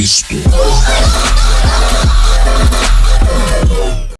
Cristo.